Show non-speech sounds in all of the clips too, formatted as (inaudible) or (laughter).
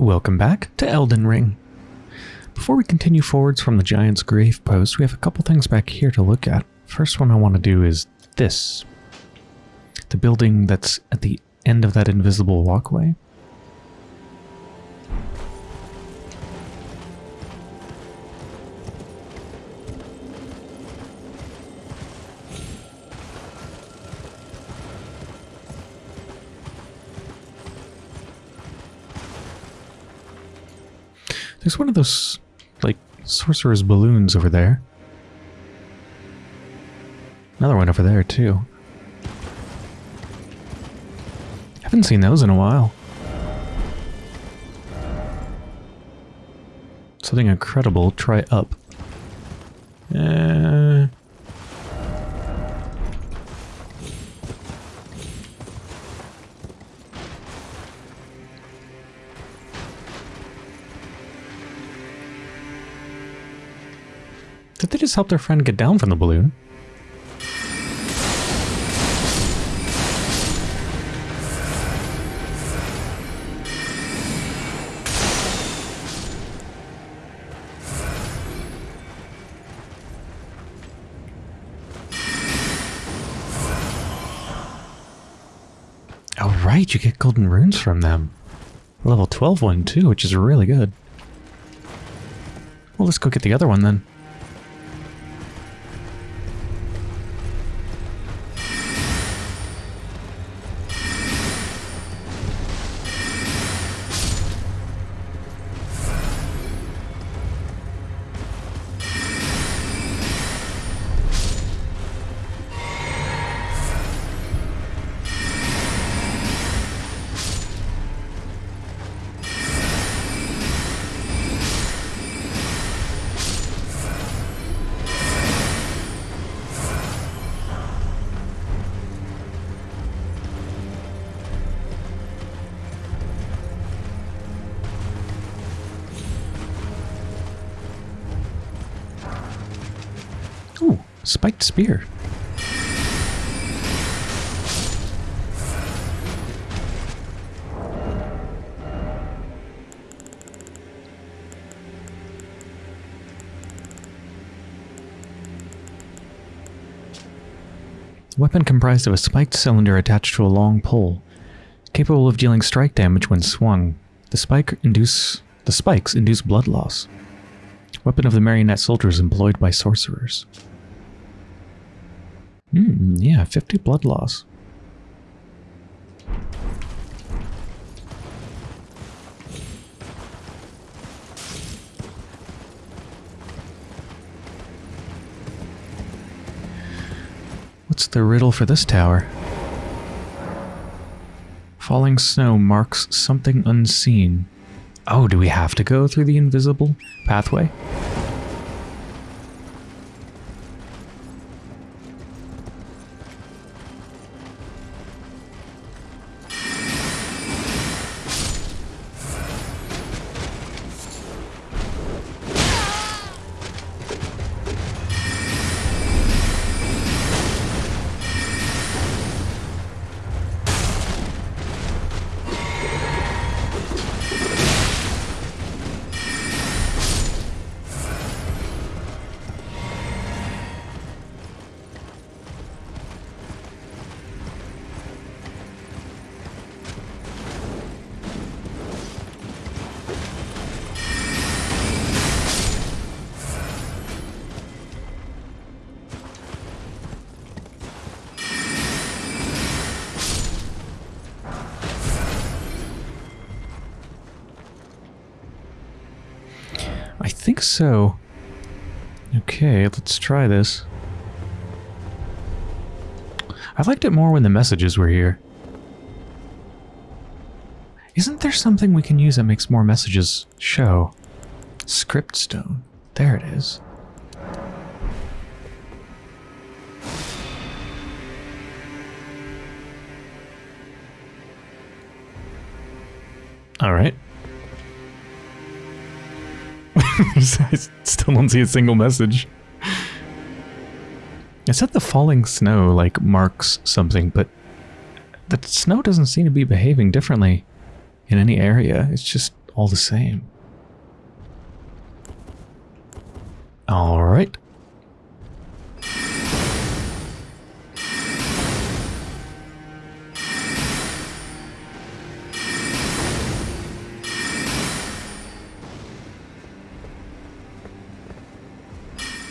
Welcome back to Elden Ring. Before we continue forwards from the Giant's Grave Post, we have a couple things back here to look at. First one I want to do is this. The building that's at the end of that invisible walkway. There's one of those, like, sorcerer's balloons over there. Another one over there, too. Haven't seen those in a while. Something incredible. Try up. Just help their friend get down from the balloon? Oh right, you get golden runes from them. Level 12 one too, which is really good. Well, let's go get the other one then. Weapon comprised of a spiked cylinder attached to a long pole, capable of dealing strike damage when swung. The spike induce the spikes induce blood loss. Weapon of the marionette soldiers employed by sorcerers. Hmm, yeah, 50 blood loss. What's the riddle for this tower? Falling snow marks something unseen. Oh, do we have to go through the invisible pathway? Let's try this. I liked it more when the messages were here. Isn't there something we can use that makes more messages show? Script stone. There it is. All right. (laughs) I still don't see a single message. I said the falling snow like marks something, but the snow doesn't seem to be behaving differently in any area. It's just all the same. All right.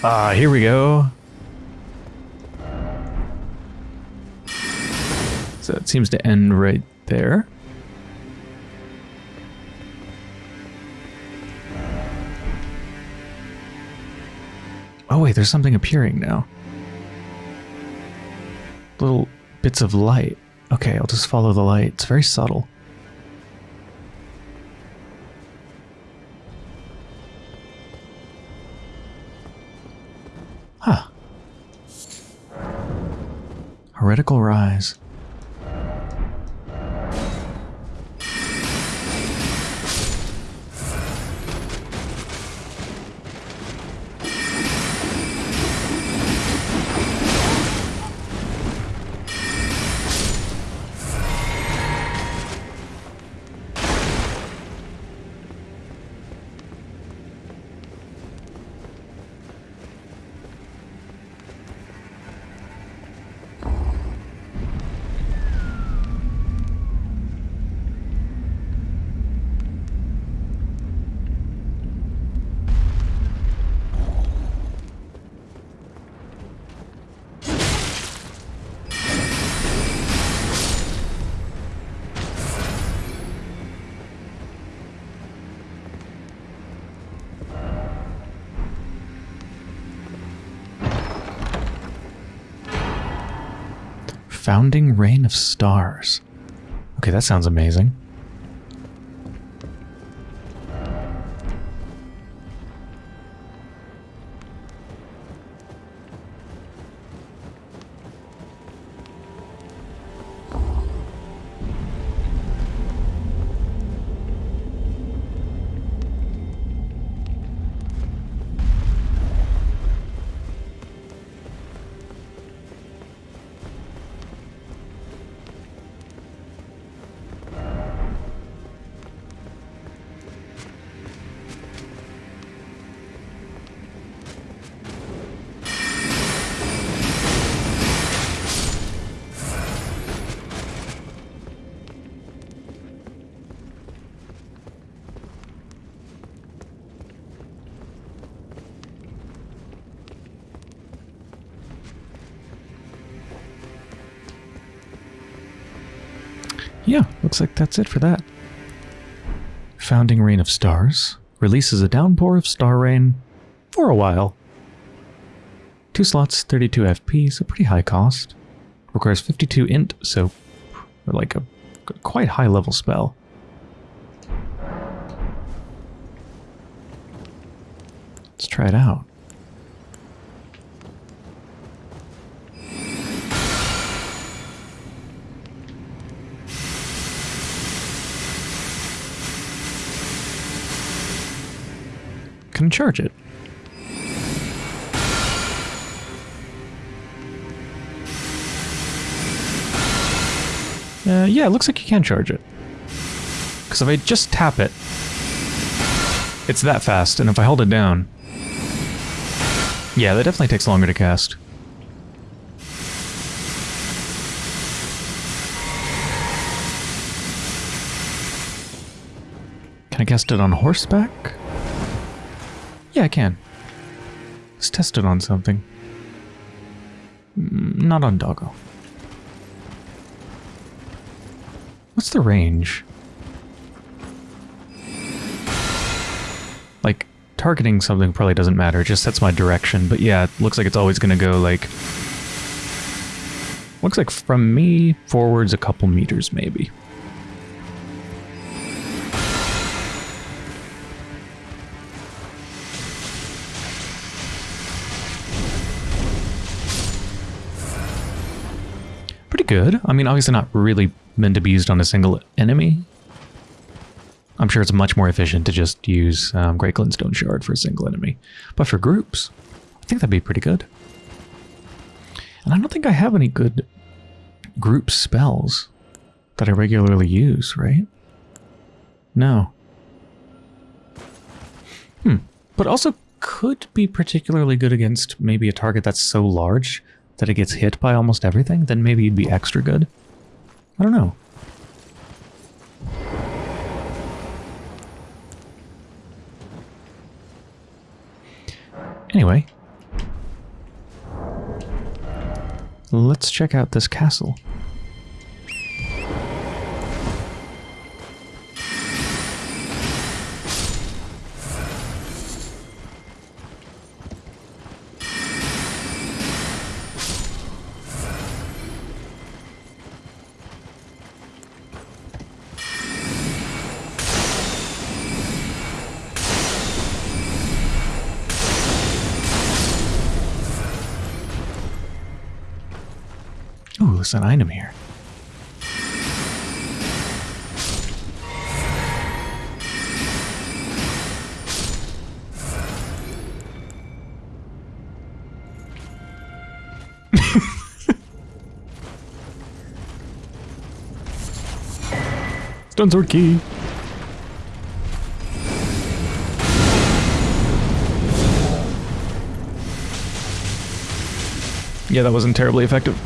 Ah, here we go. So it seems to end right there. Oh wait, there's something appearing now. Little bits of light. Okay, I'll just follow the light. It's very subtle. Huh. Heretical Rise. Founding Rain of Stars. Okay, that sounds amazing. Looks like that's it for that. Founding Rain of Stars releases a downpour of star rain for a while. Two slots, 32 FP, so pretty high cost. Requires 52 int, so like a quite high level spell. Let's try it out. Can charge it. Uh, yeah, it looks like you can charge it. Because if I just tap it, it's that fast, and if I hold it down... Yeah, that definitely takes longer to cast. Can I cast it on horseback? Yeah, I can. Let's test it on something. Mm, Not on doggo. What's the range? Like, targeting something probably doesn't matter, it just sets my direction, but yeah, it looks like it's always gonna go like... Looks like from me forwards a couple meters, maybe. Pretty good. I mean, obviously not really meant to be used on a single enemy. I'm sure it's much more efficient to just use um, Great Glintstone Shard for a single enemy. But for groups, I think that'd be pretty good. And I don't think I have any good group spells that I regularly use, right? No. Hmm. But also could be particularly good against maybe a target that's so large that it gets hit by almost everything, then maybe you'd be extra good. I don't know. Anyway. Let's check out this castle. An item here. Stone sword key. Yeah, that wasn't terribly effective.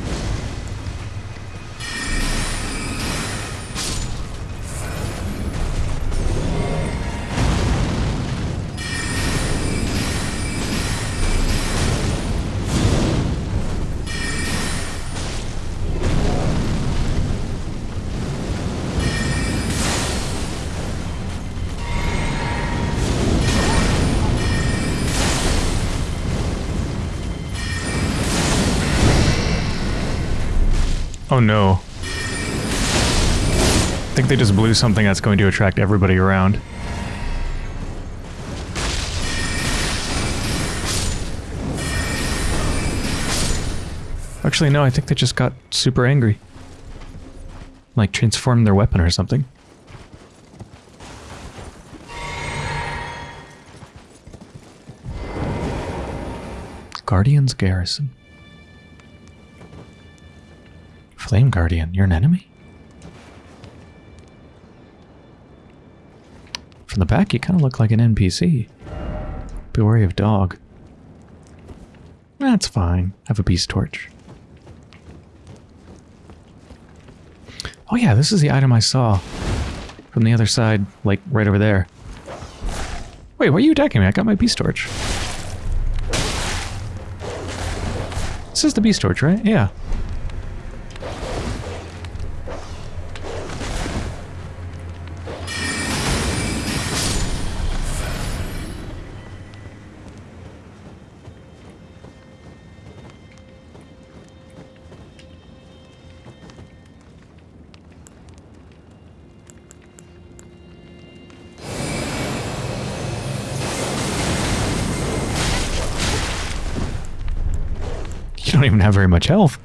No. I think they just blew something that's going to attract everybody around. Actually, no, I think they just got super angry. Like, transformed their weapon or something. Guardian's Garrison. Flame Guardian, you're an enemy? From the back, you kind of look like an NPC. Be wary of dog. That's fine. Have a beast torch. Oh yeah, this is the item I saw from the other side, like right over there. Wait, why are you attacking me? I got my beast torch. This is the beast torch, right? Yeah. Very much health.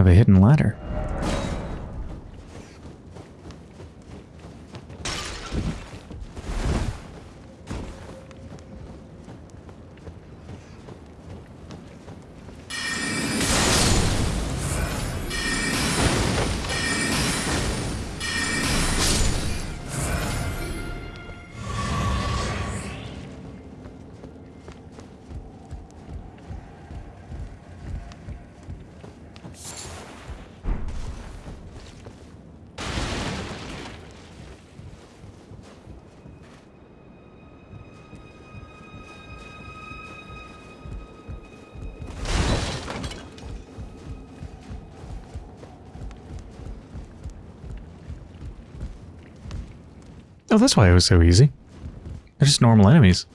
Of a hidden ladder. Oh, that's why it was so easy. They're just normal enemies.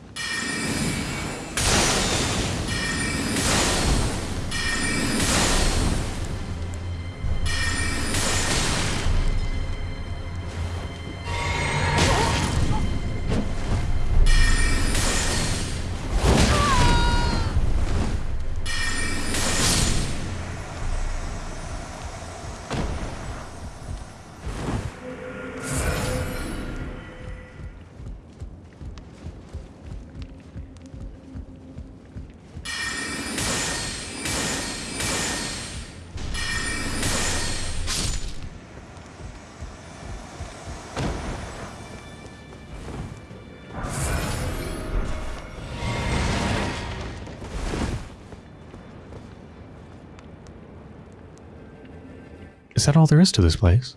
Is that all there is to this place?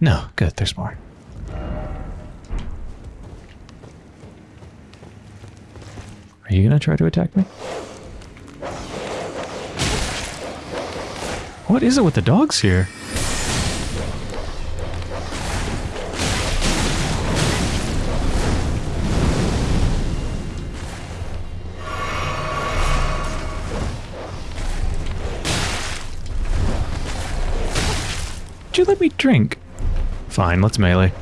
No, good, there's more. Are you gonna try to attack me? What is it with the dogs here? Did you let me drink? Fine, let's melee.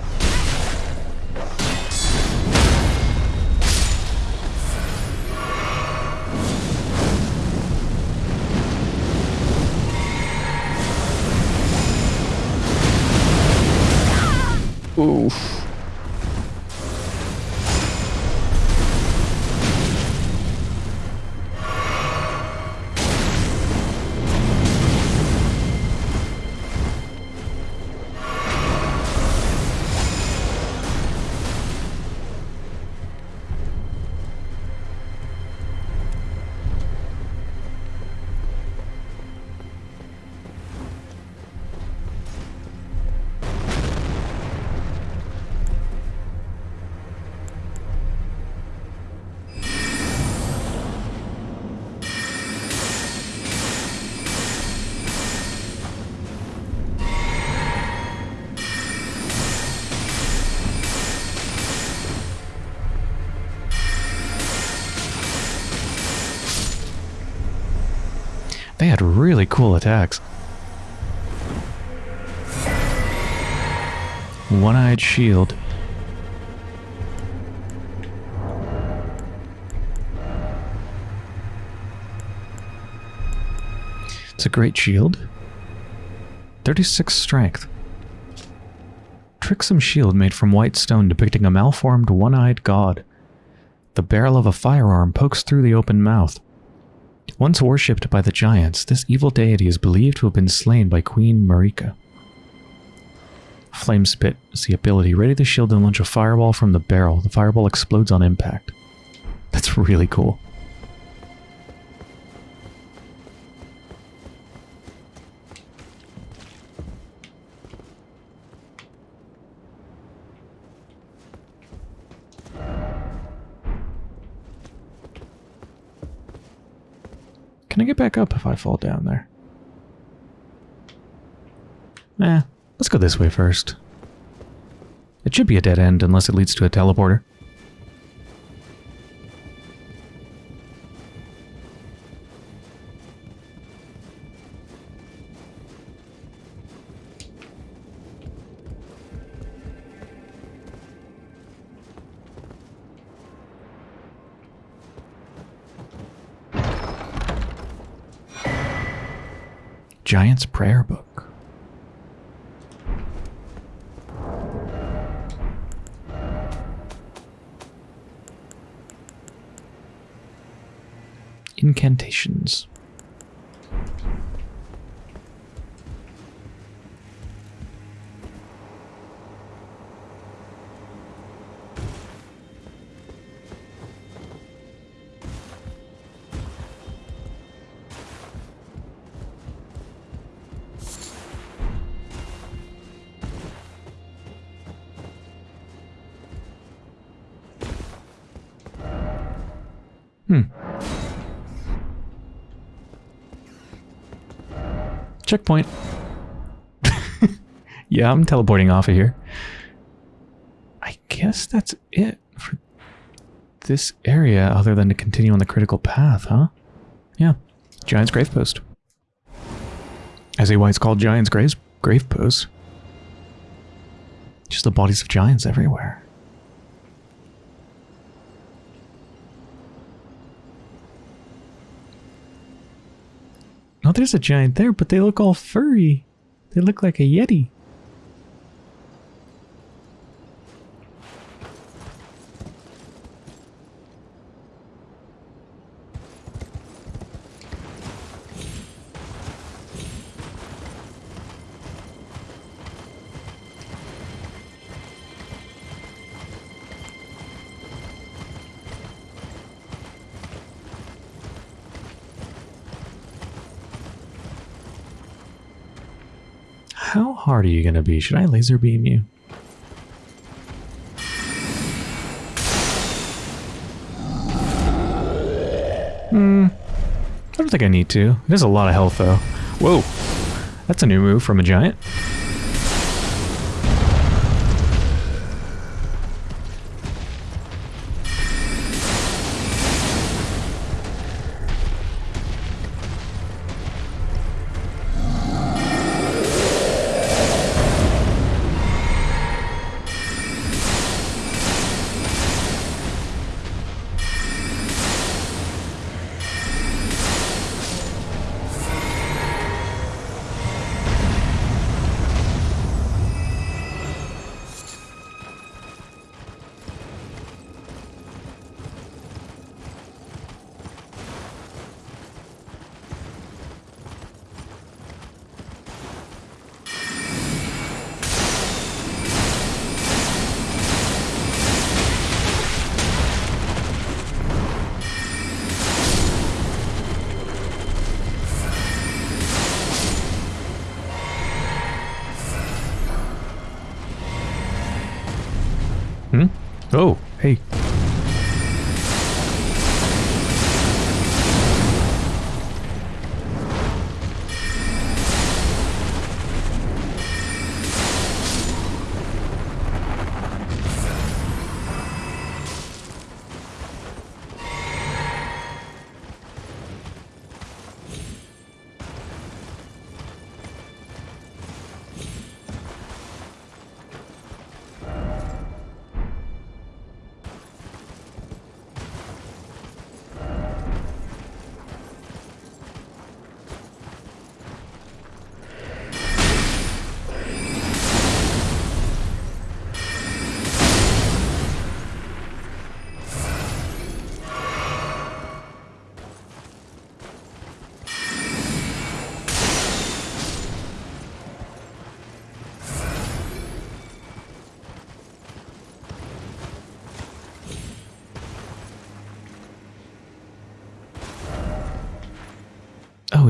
Uf. Had really cool attacks. One-eyed shield. It's a great shield. 36 strength. Tricksome shield made from white stone depicting a malformed one-eyed god. The barrel of a firearm pokes through the open mouth. Once worshipped by the giants, this evil deity is believed to have been slain by Queen Marika. Flame Spit is the ability. Ready the shield and launch a fireball from the barrel. The fireball explodes on impact. That's really cool. Can I get back up if I fall down there? Eh, let's go this way first. It should be a dead end unless it leads to a teleporter. Giant's Prayer Book. Incantations. Checkpoint. (laughs) yeah, I'm teleporting off of here. I guess that's it for this area, other than to continue on the critical path, huh? Yeah. Giant's Grave Post. As a why it's called Giant's Grave, grave Post. Just the bodies of giants everywhere. Oh, there's a giant there, but they look all furry. They look like a yeti. Are you going to be? Should I laser beam you? Hmm. I don't think I need to. There's a lot of health, though. Whoa. That's a new move from a giant.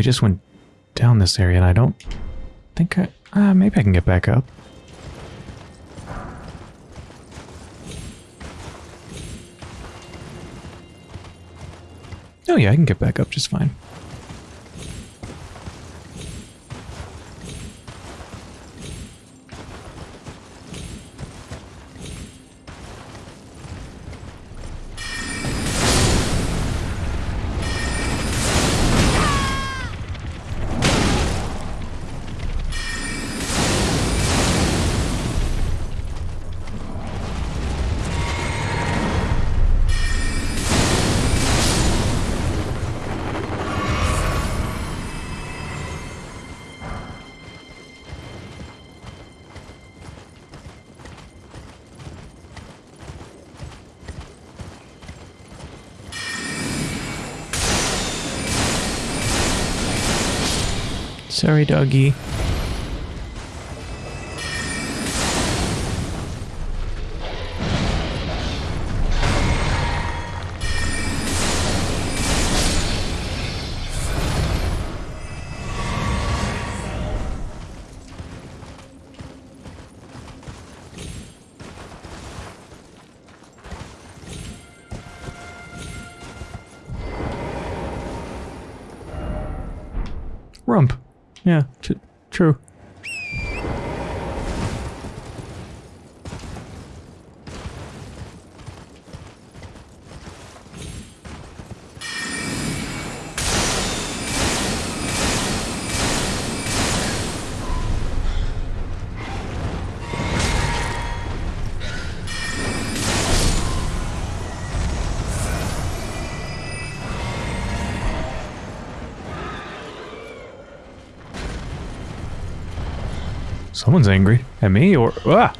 We just went down this area and I don't think I... Uh, maybe I can get back up. Oh yeah, I can get back up just fine. Sorry, doggy. Yeah, Someone's angry at me or ah.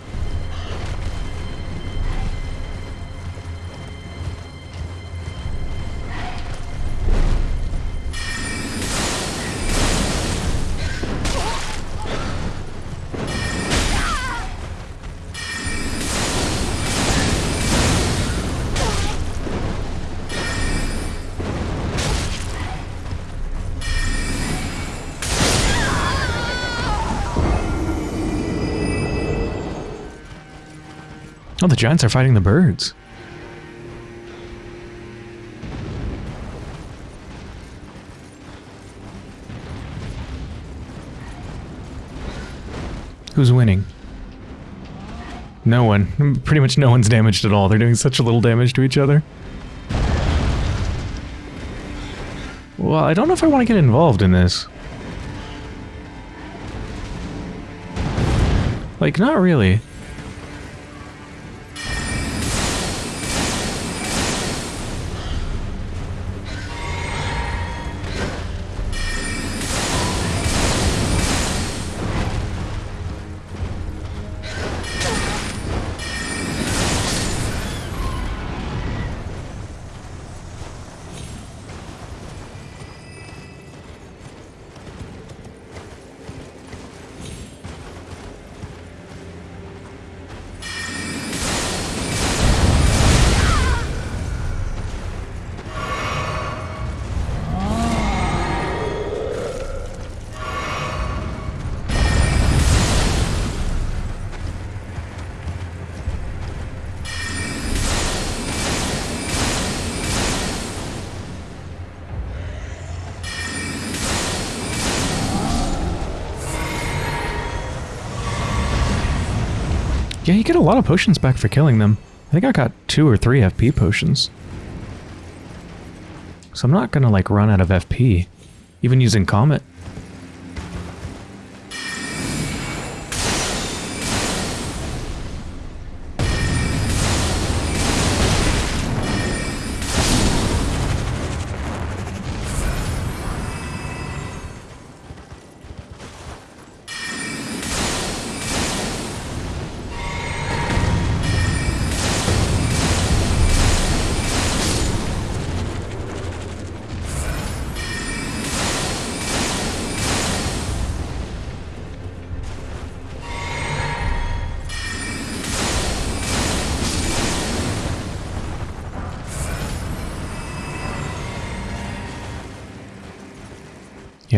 Giants are fighting the birds. Who's winning? No one. Pretty much no one's damaged at all. They're doing such a little damage to each other. Well, I don't know if I want to get involved in this. Like, not really. Yeah, you get a lot of potions back for killing them. I think I got two or three FP potions. So I'm not gonna like run out of FP, even using Comet.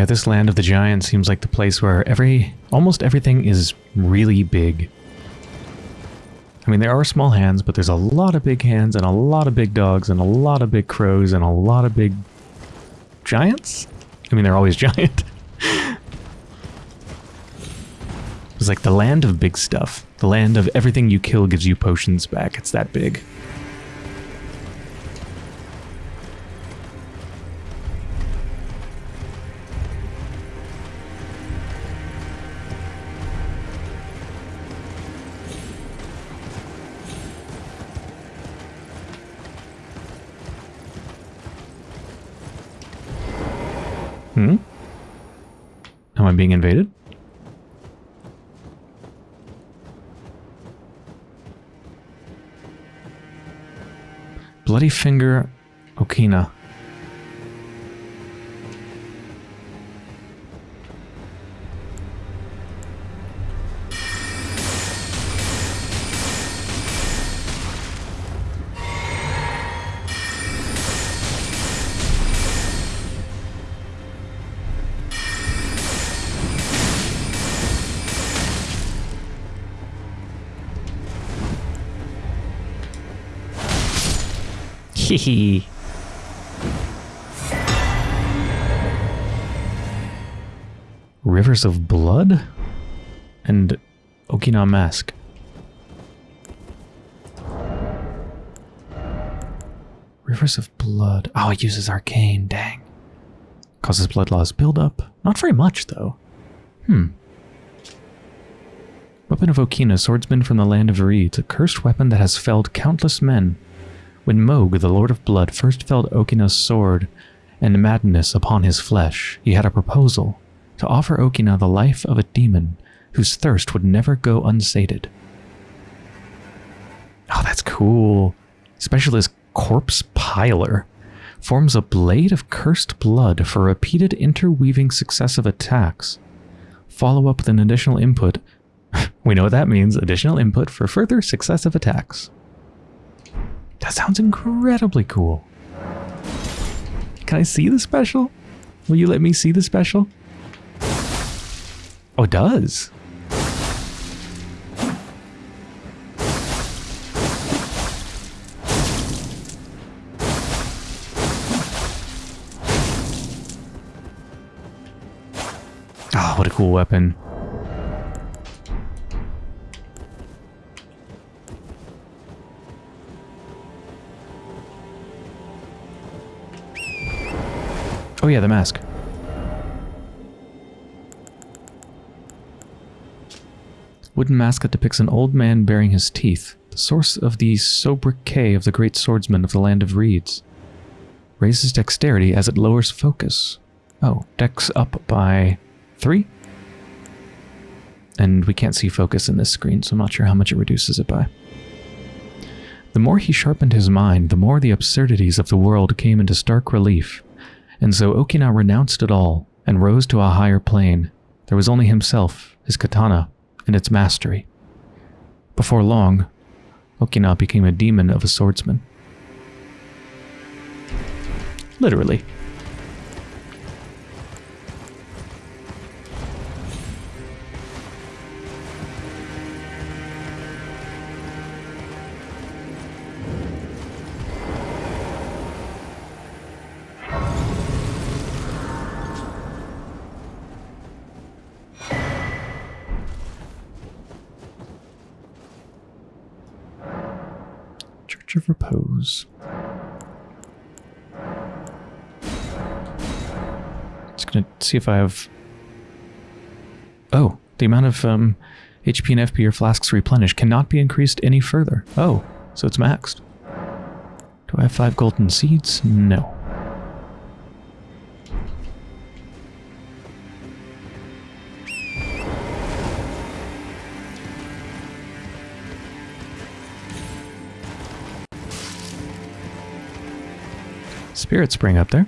Yeah, this land of the giants seems like the place where every almost everything is really big. I mean, there are small hands, but there's a lot of big hands and a lot of big dogs and a lot of big crows and a lot of big giants. I mean, they're always (laughs) giant. it's like the land of big stuff. The land of everything you kill gives you potions back. It's that big. Am being invaded? Bloody Finger Okina. Hehe. Rivers of Blood and Okina Mask. Rivers of Blood. Oh, it uses Arcane. Dang. Causes blood loss buildup. Not very much, though. Hmm. Weapon of Okina, swordsman from the land of reeds, a cursed weapon that has felled countless men. When Mohg, the Lord of Blood, first felled Okina's sword and madness upon his flesh, he had a proposal to offer Okina the life of a demon whose thirst would never go unsated. Oh, that's cool. Specialist Corpse Piler forms a blade of cursed blood for repeated interweaving successive attacks. Follow up with an additional input. (laughs) we know what that means. Additional input for further successive attacks. That sounds incredibly cool. Can I see the special? Will you let me see the special? Oh, it does. Oh, what a cool weapon. Oh yeah, the mask. Wooden mask that depicts an old man baring his teeth, the source of the sobriquet of the great swordsman of the land of reeds. Raises dexterity as it lowers focus. Oh, dex up by three? And we can't see focus in this screen, so I'm not sure how much it reduces it by. The more he sharpened his mind, the more the absurdities of the world came into stark relief, and so Okina renounced it all and rose to a higher plane. There was only himself, his katana, and its mastery. Before long, Okina became a demon of a swordsman. Literally. See if I have... Oh, the amount of um, HP and FP your flasks replenish cannot be increased any further. Oh, so it's maxed. Do I have five golden seeds? No. Spirit Spring up there.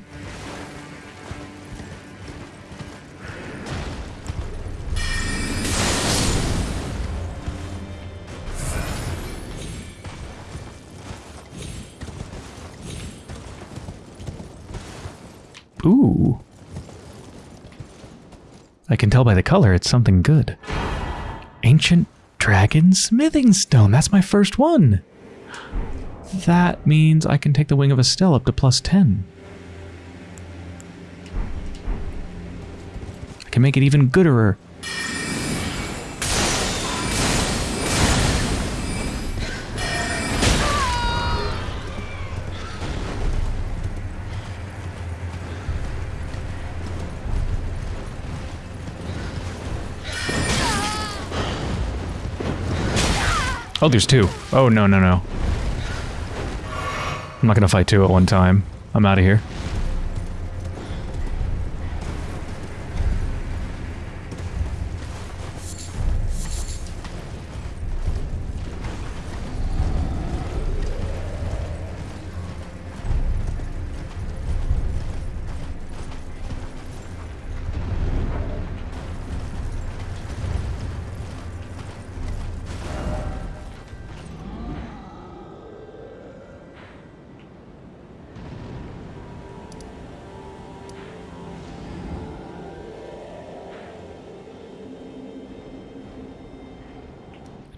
I can tell by the color it's something good. Ancient Dragon Smithing Stone. That's my first one. That means I can take the Wing of Astel up to plus 10. I can make it even gooder. Oh, there's two. Oh, no, no, no. I'm not gonna fight two at one time. I'm out of here.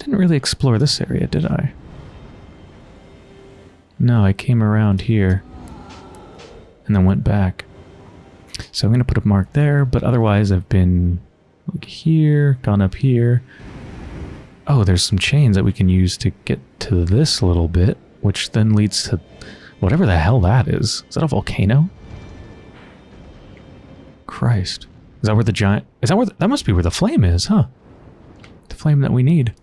didn't really explore this area, did I? No, I came around here and then went back. So I'm going to put a mark there, but otherwise I've been Like here, gone up here. Oh, there's some chains that we can use to get to this little bit, which then leads to whatever the hell that is. Is that a volcano? Christ. Is that where the giant... Is that where... The, that must be where the flame is, huh? The flame that we need.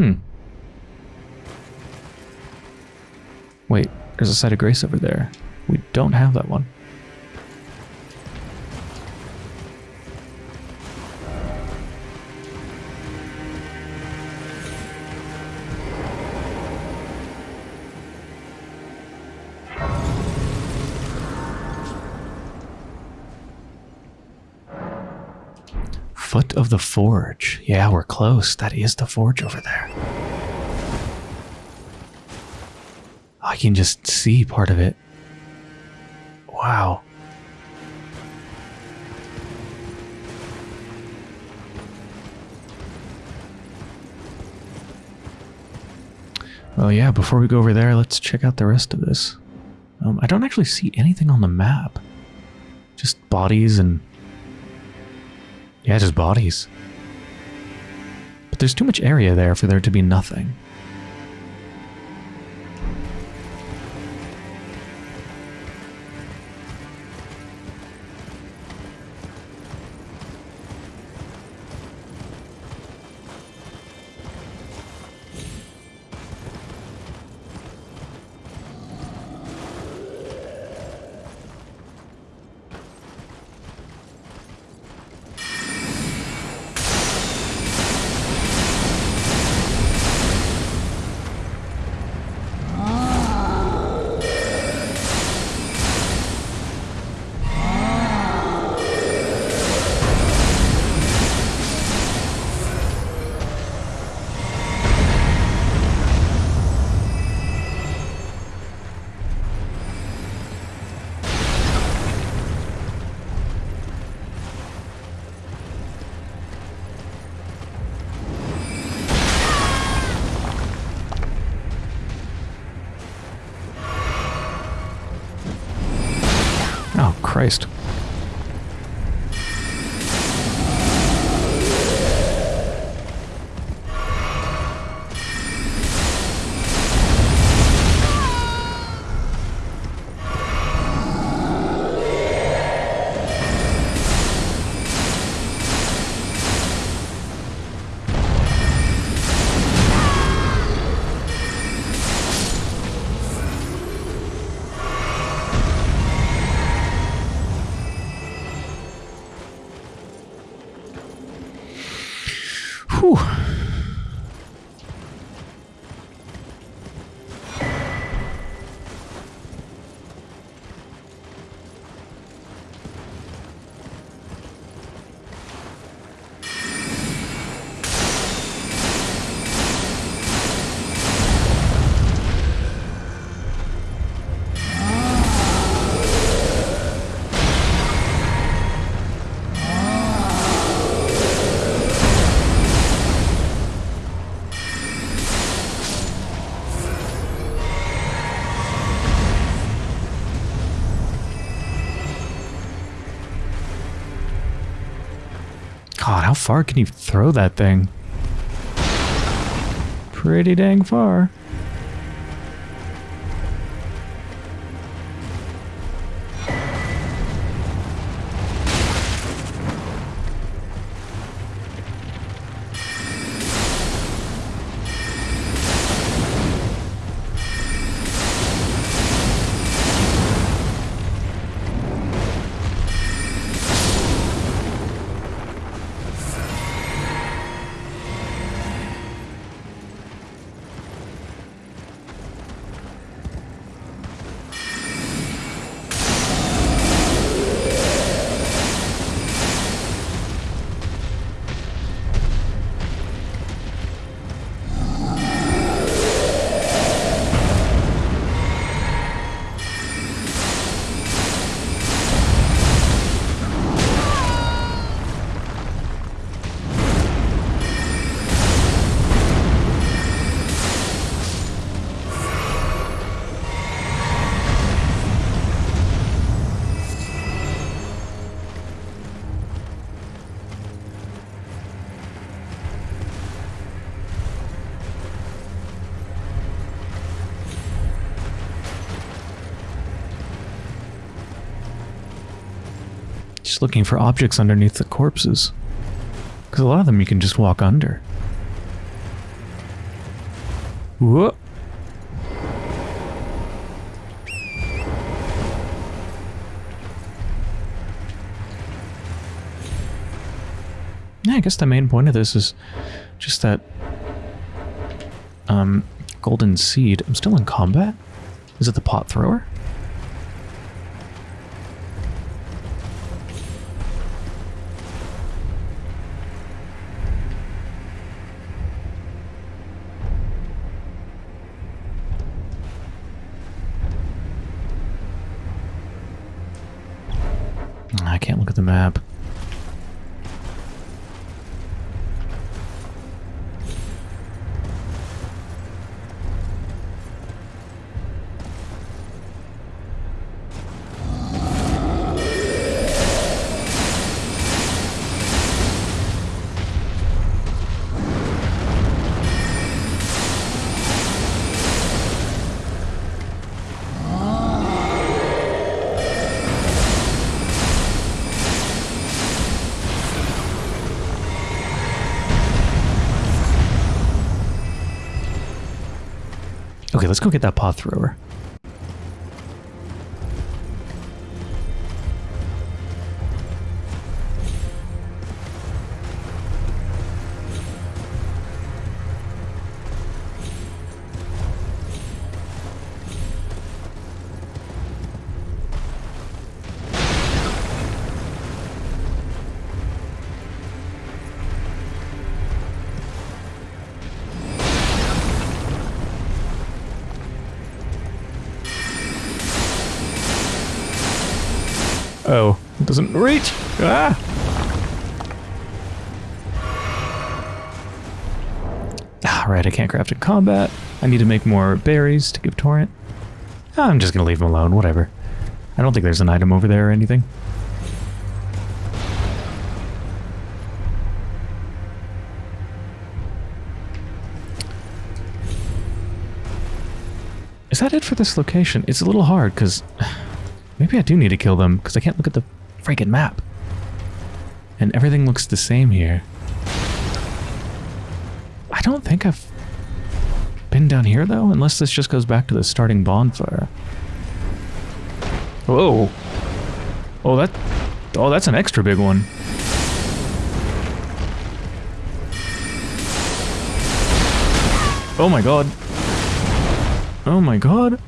Hmm. Wait, there's a site of grace over there. We don't have that one. Foot of the Forge. Yeah, we're close. That is the forge over there. I can just see part of it. Wow. Well, yeah, before we go over there, let's check out the rest of this. Um, I don't actually see anything on the map. Just bodies and... Yeah, just bodies. But there's too much area there for there to be nothing. Far can you throw that thing? Pretty dang far. Looking for objects underneath the corpses. Because a lot of them you can just walk under. Whoa. Yeah, I guess the main point of this is just that um, golden seed. I'm still in combat? Is it the pot thrower? Let's go get that pot thrower. I can't craft in combat. I need to make more berries to give Torrent. I'm just gonna leave him alone, whatever. I don't think there's an item over there or anything. Is that it for this location? It's a little hard, because... (sighs) Maybe I do need to kill them, because I can't look at the freaking map. And everything looks the same here. I don't think I've down here, though, unless this just goes back to the starting bonfire. Whoa. Oh, that... Oh, that's an extra big one. Oh my god. Oh my god.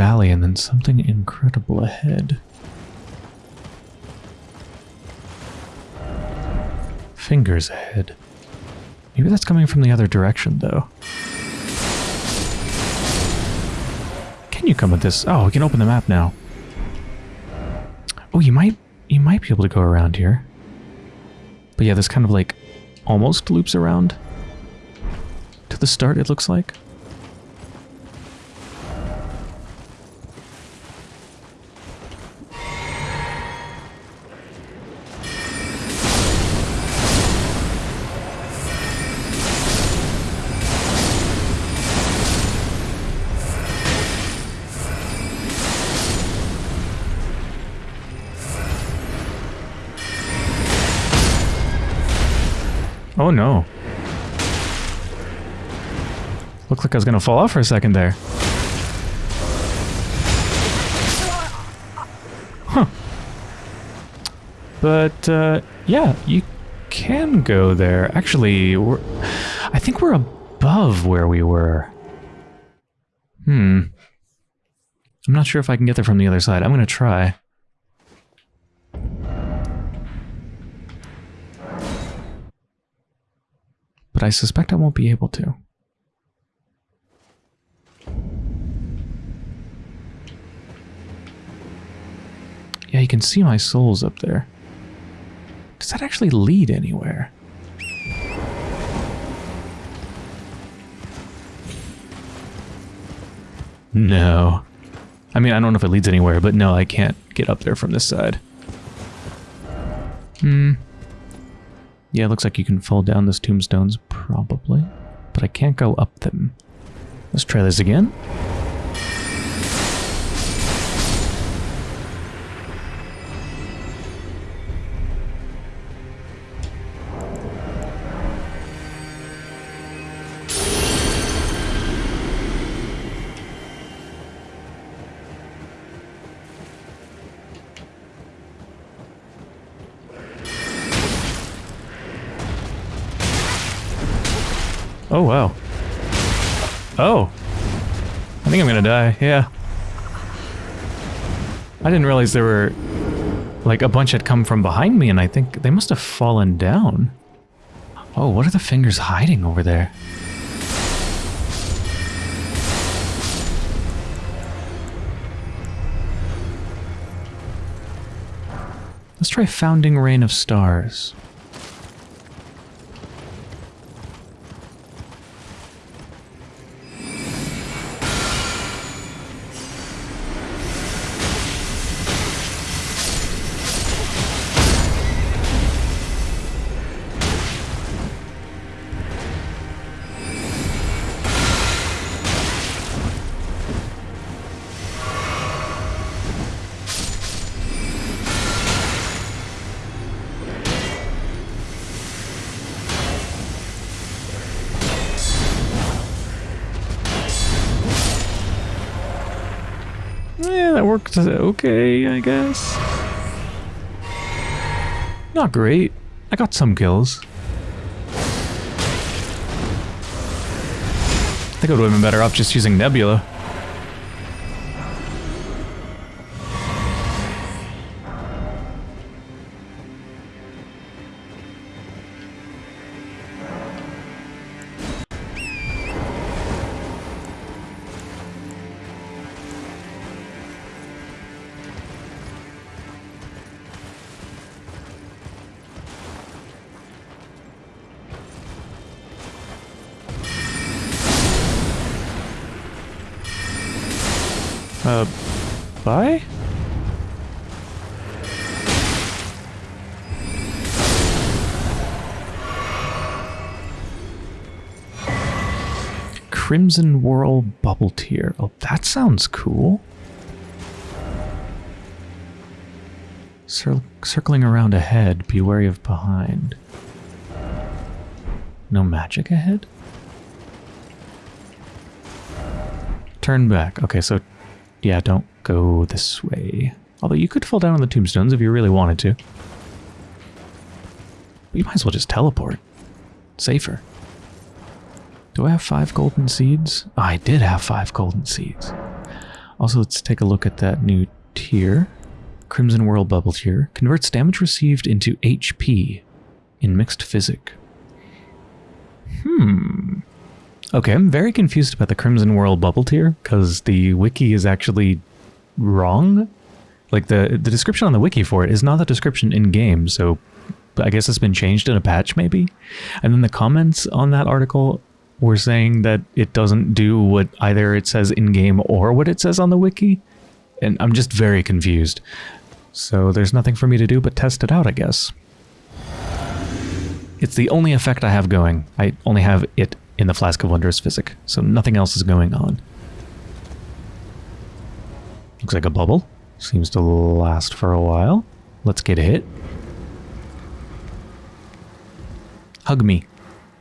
Valley and then something incredible ahead. Fingers ahead. Maybe that's coming from the other direction, though. Can you come with this? Oh, we can open the map now. Oh, you might you might be able to go around here. But yeah, this kind of like almost loops around to the start, it looks like. Oh no. Looked like I was gonna fall off for a second there. Huh. But, uh, yeah, you can go there. Actually, we're, I think we're above where we were. Hmm. I'm not sure if I can get there from the other side. I'm gonna try. But I suspect I won't be able to. Yeah, you can see my souls up there. Does that actually lead anywhere? No. I mean, I don't know if it leads anywhere, but no, I can't get up there from this side. Hmm. Yeah, it looks like you can fall down those tombstones, probably. But I can't go up them. Let's try this again. Die, yeah. I didn't realize there were... Like, a bunch had come from behind me, and I think they must have fallen down. Oh, what are the fingers hiding over there? Let's try Founding Rain of Stars. Worked okay, I guess. Not great. I got some kills. I think I would have been better off just using Nebula. Crimsonwhorl Bubbletear. Oh, that sounds cool. Cir circling around ahead, be wary of behind. No magic ahead? Turn back. Okay, so yeah, don't go this way. Although you could fall down on the tombstones if you really wanted to. But you might as well just teleport. Safer. Do I have five golden seeds? Oh, I did have five golden seeds. Also, let's take a look at that new tier. Crimsonwhorl Bubbletear. Converts damage received into HP in mixed physick. Hmm. Okay, I'm very confused about the Crimsonwhorl Bubbletear because the wiki is actually wrong. Like the the description on the wiki for it is not the description in game, so I guess it's been changed in a patch maybe. And then the comments on that article were saying that it doesn't do what either it says in game or what it says on the wiki. And I'm just very confused. So there's nothing for me to do but test it out, I guess. It's the only effect I have going. I only have it in the Flask of Wondrous Physick, so nothing else is going on. Looks like a bubble. Seems to last for a while. Let's get a hit. Hug me.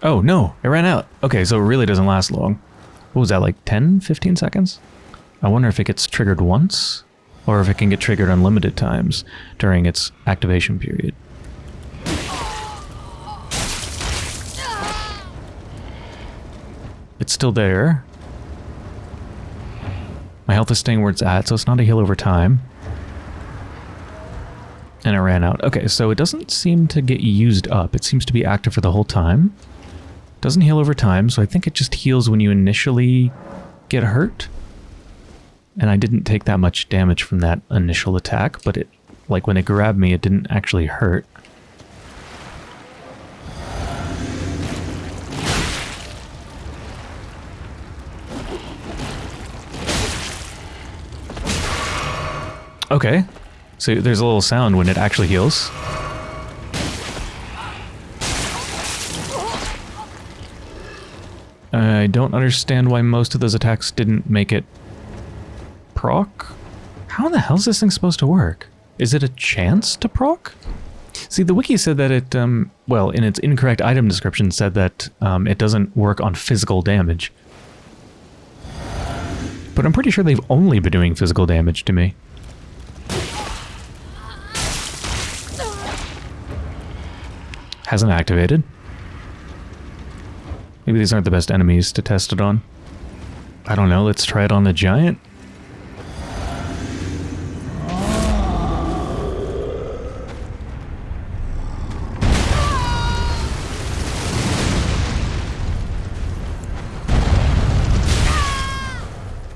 Oh, no, it ran out. Okay, so it really doesn't last long. What was that, like 10, 15 seconds? I wonder if it gets triggered once, or if it can get triggered unlimited times during its activation period. It's still there. My health is staying where it's at, so it's not a heal over time. And it ran out. Okay, so it doesn't seem to get used up. It seems to be active for the whole time. Doesn't heal over time, so I think it just heals when you initially get hurt. And I didn't take that much damage from that initial attack, but it, like when it grabbed me, it didn't actually hurt. Okay. So there's a little sound when it actually heals. I don't understand why most of those attacks didn't make it proc. How in the hell is this thing supposed to work? Is it a chance to proc? See, the wiki said that it, um, well, in its incorrect item description said that um, it doesn't work on physical damage. But I'm pretty sure they've only been doing physical damage to me. Hasn't activated. Maybe these aren't the best enemies to test it on. I don't know, let's try it on the giant.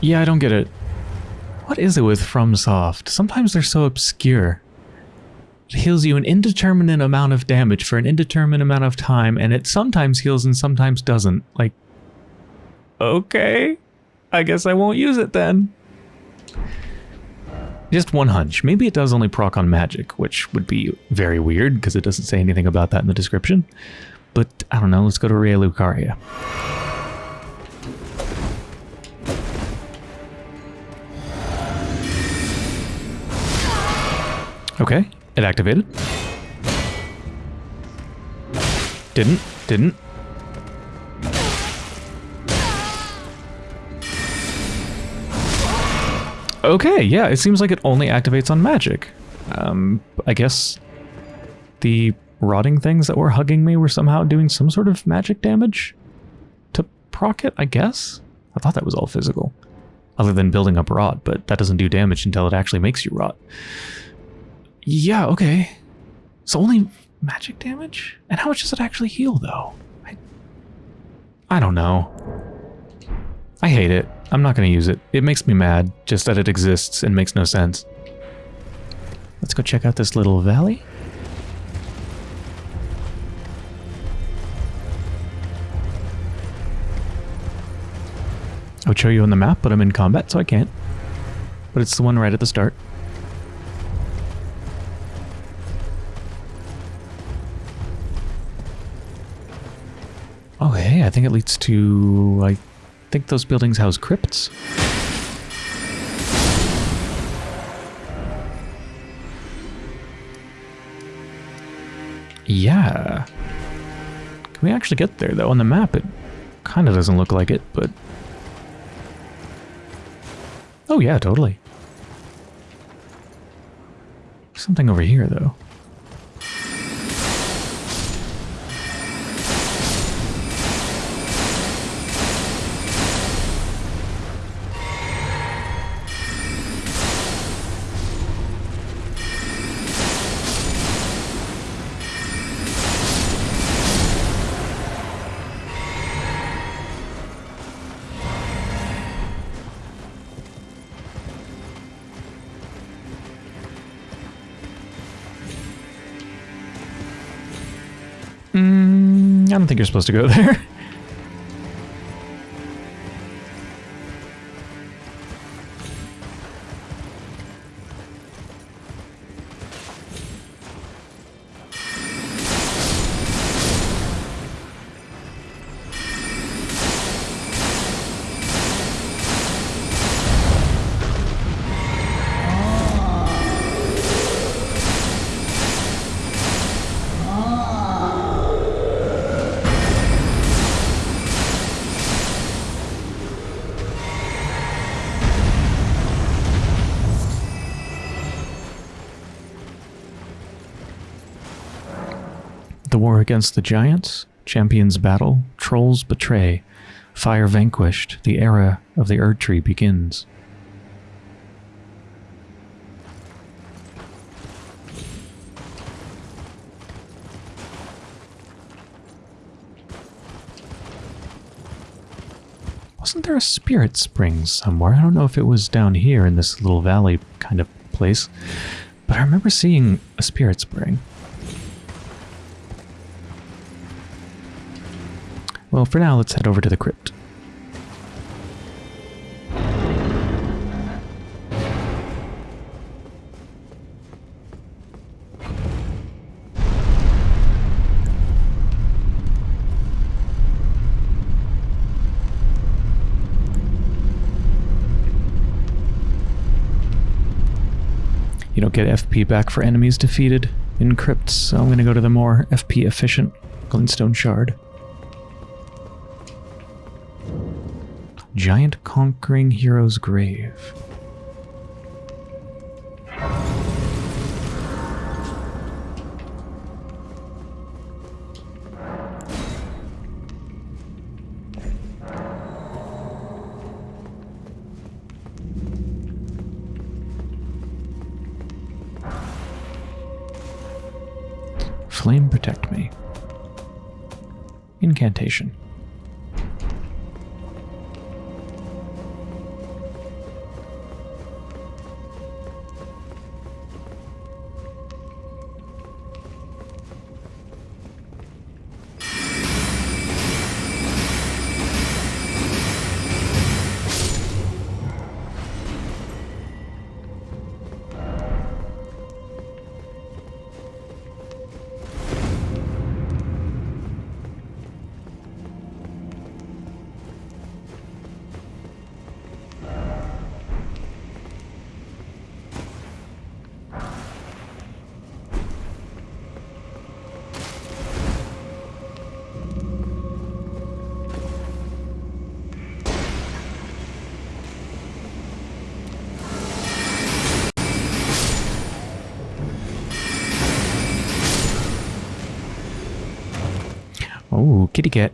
Yeah, I don't get it. What is it with FromSoft? Sometimes they're so obscure heals you an indeterminate amount of damage for an indeterminate amount of time, and it sometimes heals and sometimes doesn't. Like, okay, I guess I won't use it then. Just one hunch. Maybe it does only proc on magic, which would be very weird because it doesn't say anything about that in the description. But I don't know, let's go to Raya Lucaria. Okay, it activated. Didn't. Didn't. Okay, yeah, it seems like it only activates on magic. Um, I guess the rotting things that were hugging me were somehow doing some sort of magic damage to proc it, I guess? I thought that was all physical. Other than building up rot, but that doesn't do damage until it actually makes you rot. Yeah, okay. So only magic damage? And how much does it actually heal, though? I, I don't know. I hate it. I'm not going to use it. It makes me mad, just that it exists and makes no sense. Let's go check out this little valley. I would show you on the map, but I'm in combat, so I can't. But it's the one right at the start. Hey, I think it leads to... I think those buildings house crypts. Yeah. Can we actually get there, though? On the map, it kind of doesn't look like it, but... Oh, yeah, totally. Something over here, though. Don't think you're supposed to go there. (laughs) against the giants, champions battle, trolls betray, fire vanquished, the era of the Erd Tree begins. Wasn't there a spirit spring somewhere? I don't know if it was down here in this little valley kind of place, but I remember seeing a spirit spring. Well, for now, let's head over to the crypt. You don't get FP back for enemies defeated in crypts, so I'm going to go to the more FP efficient Glintstone Shard. Giant Conquering Hero's Grave. Flame protect me. Incantation. Kitty cat.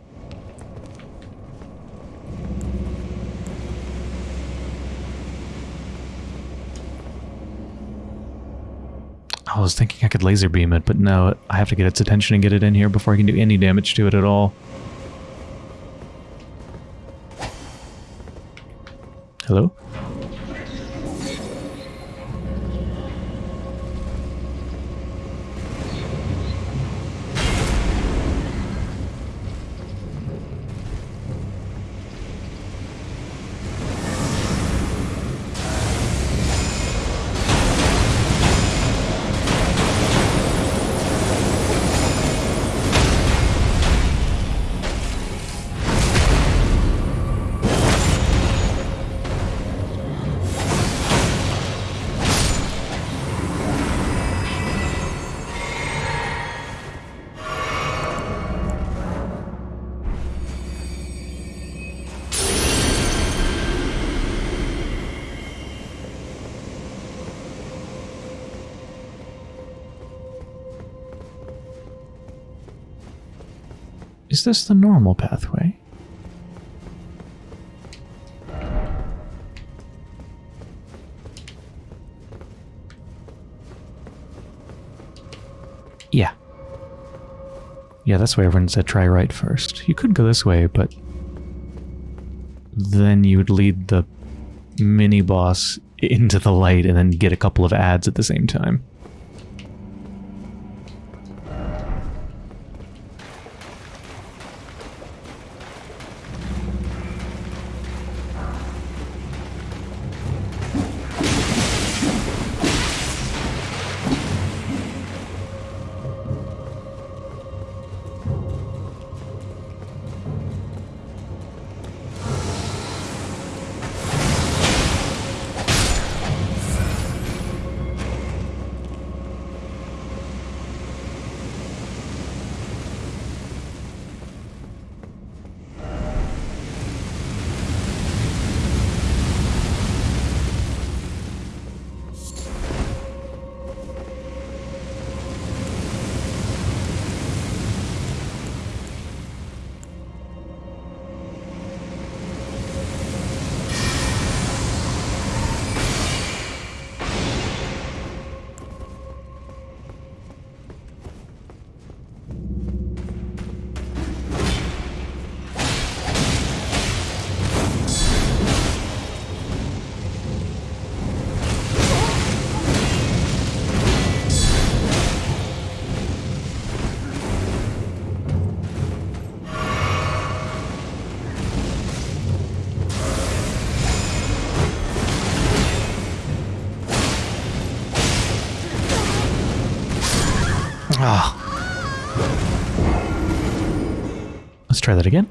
I was thinking I could laser beam it, but no, I have to get its attention and get it in here before I can do any damage to it at all. Hello? This the normal pathway? Yeah. Yeah, that's why everyone said try right first. You could go this way, but then you would lead the mini boss into the light and then get a couple of ads at the same time. Let's try that again.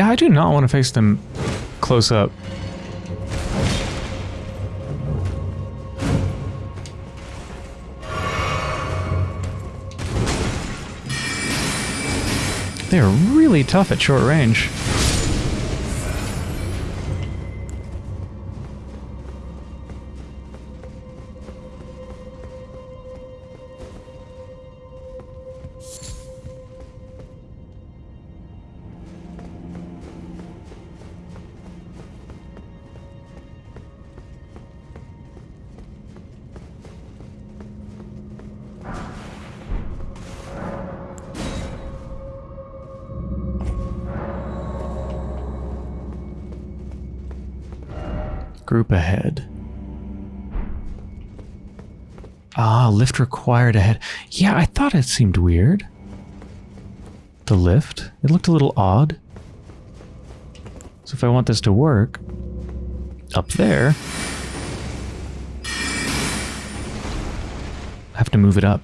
Yeah, I do not want to face them close up. They're really tough at short range. Group ahead. Ah, lift required ahead. Yeah, I thought it seemed weird. The lift? It looked a little odd. So if I want this to work, up there, I have to move it up.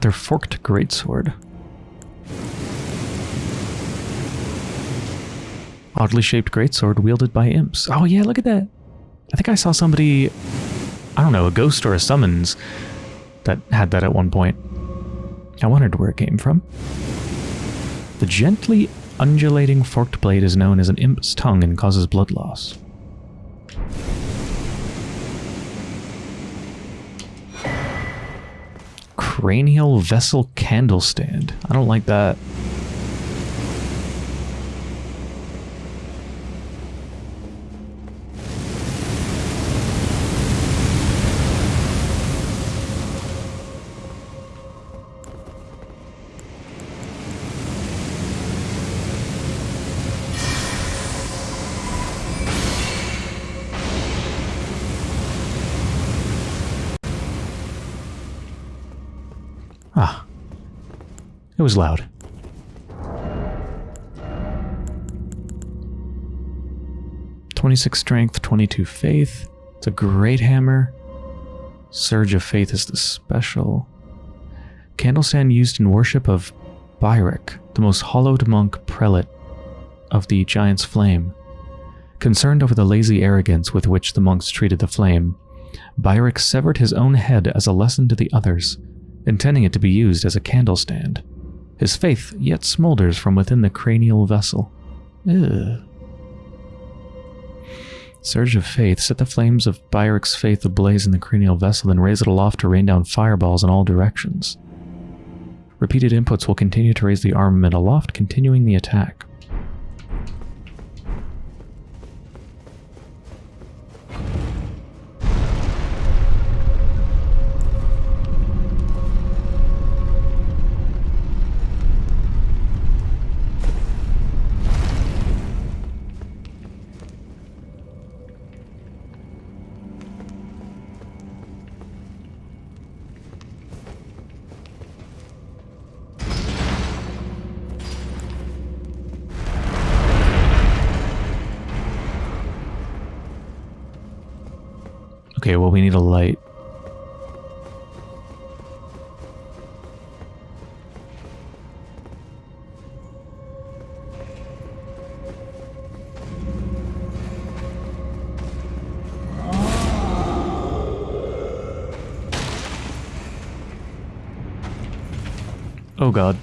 Their forked greatsword. Oddly shaped greatsword wielded by imps. Oh yeah, look at that. I think I saw somebody, I don't know, a ghost or a summons that had that at one point. I wondered where it came from. The gently undulating forked blade is known as an imp's tongue and causes blood loss. Cranial vessel candle stand. I don't like that. It was loud. Twenty-six strength, twenty-two faith. It's a great hammer. Surge of faith is the special. Candle stand used in worship of Byrek, the most hallowed monk prelate of the Giant's Flame. Concerned over the lazy arrogance with which the monks treated the flame, Byrek severed his own head as a lesson to the others intending it to be used as a candle stand. His faith yet smolders from within the cranial vessel. Surge of Faith. Set the flames of Byric's faith ablaze in the cranial vessel, then raise it aloft to rain down fireballs in all directions. Repeated inputs will continue to raise the armament aloft, continuing the attack. Okay, well, we need a light. Oh god.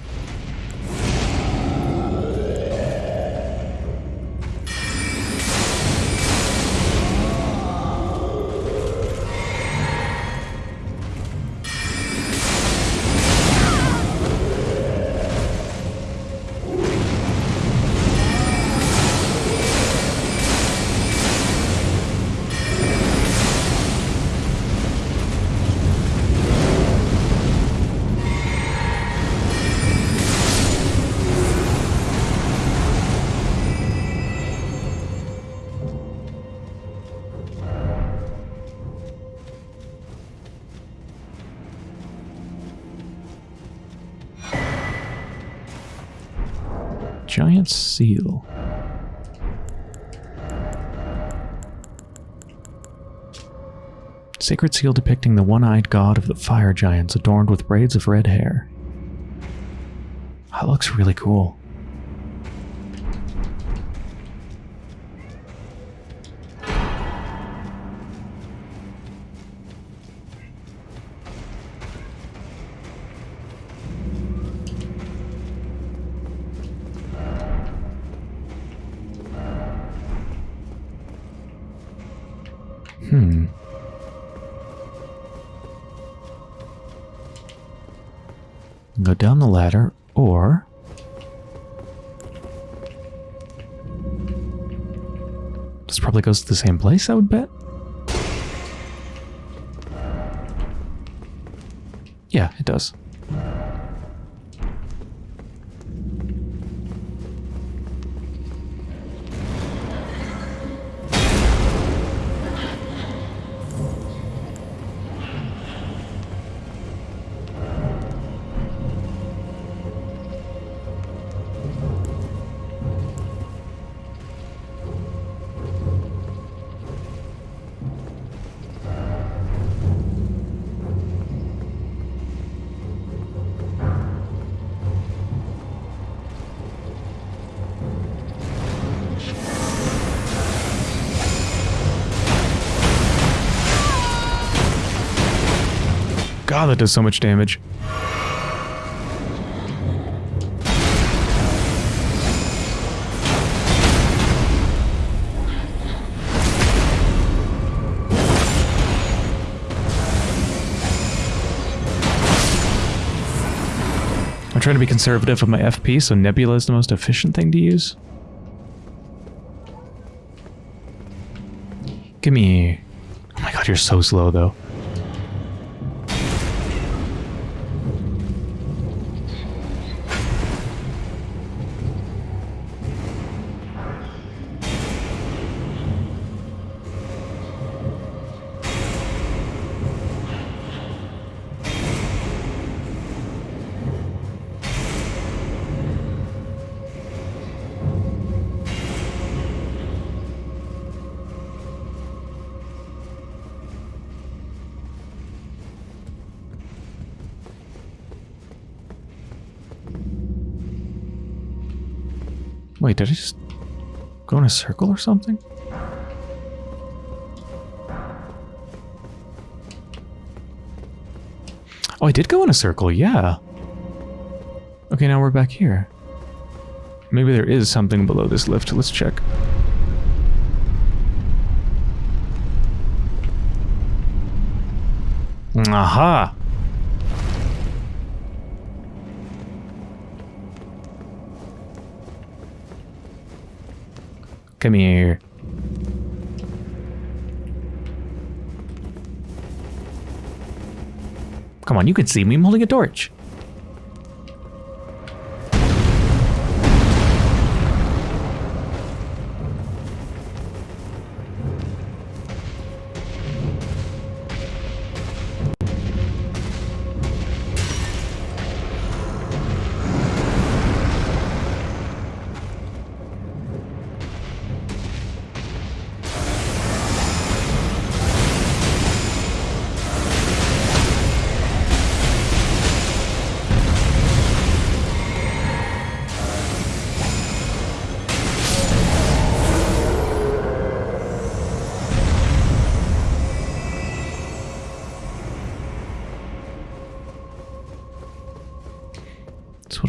Sacred seal depicting the one-eyed god of the fire giants adorned with braids of red hair. That looks really cool. Down the ladder, or... This probably goes to the same place, I would bet. Yeah, it does. God, that does so much damage. I'm trying to be conservative with my FP, so Nebula is the most efficient thing to use. Give me... Oh my god, you're so slow, though. did I just go in a circle or something? Oh, I did go in a circle, yeah. Okay, now we're back here. Maybe there is something below this lift. Let's check. Aha! Come here. Come on, you can see me. I'm holding a torch.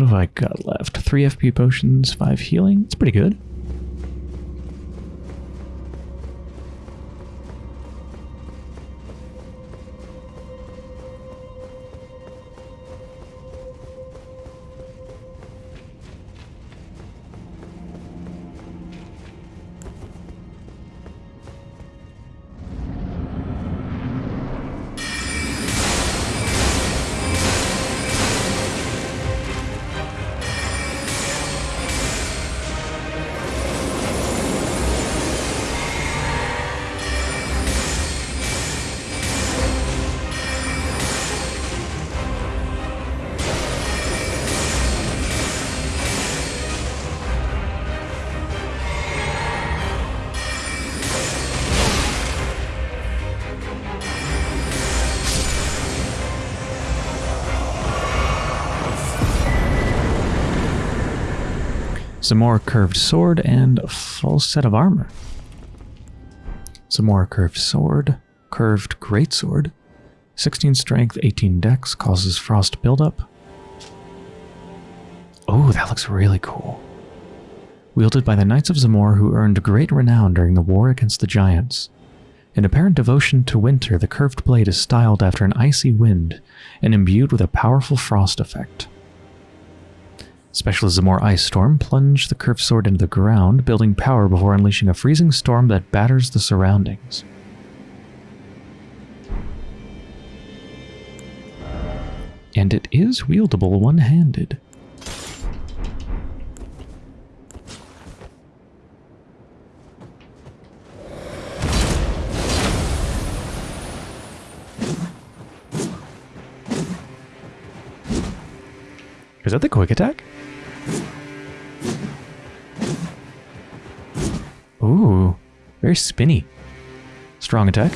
Have I got left? Three FP potions, five healing. It's pretty good. Zamor curved sword and a full set of armor. Zamor curved sword, curved greatsword, 16 strength, 18 dex, causes frost buildup. Oh, that looks really cool. Wielded by the Knights of Zamor who earned great renown during the war against the Giants. In apparent devotion to winter, the curved blade is styled after an icy wind and imbued with a powerful frost effect. Special More Ice Storm, plunge the curved sword into the ground, building power before unleashing a freezing storm that batters the surroundings. And it is wieldable one-handed. Is that the quick attack? Ooh, very spinny. Strong attack.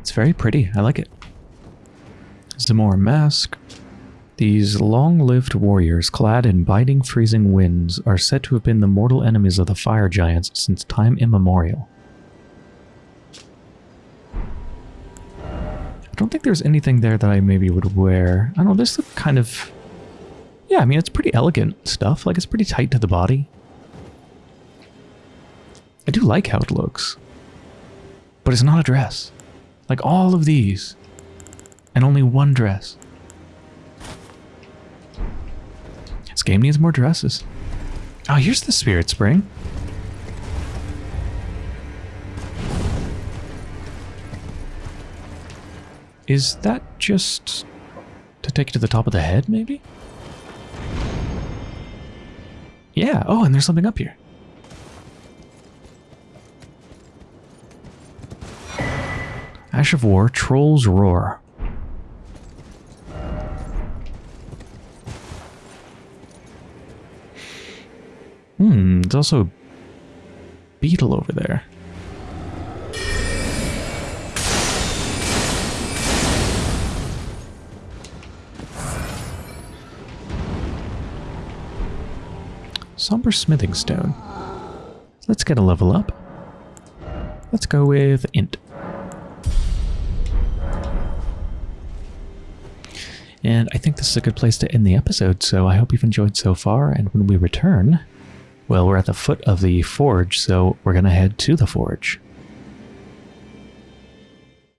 It's very pretty. I like it. Zamor Mask. These long-lived warriors, clad in biting freezing winds, are said to have been the mortal enemies of the fire giants since time immemorial. I don't think there's anything there that I maybe would wear. I don't know, this look kind of... Yeah, I mean, it's pretty elegant stuff. Like, it's pretty tight to the body. I do like how it looks. But it's not a dress. Like, all of these. And only one dress. This game needs more dresses. Oh, here's the Spirit Spring. Is that just to take it to the top of the head, maybe? Yeah. Oh, and there's something up here. Ash of War, Troll's Roar. Hmm, there's also a beetle over there. Somber Smithing Stone. Let's get a level up. Let's go with Int. And I think this is a good place to end the episode, so I hope you've enjoyed so far. And when we return, well, we're at the foot of the forge, so we're going to head to the forge.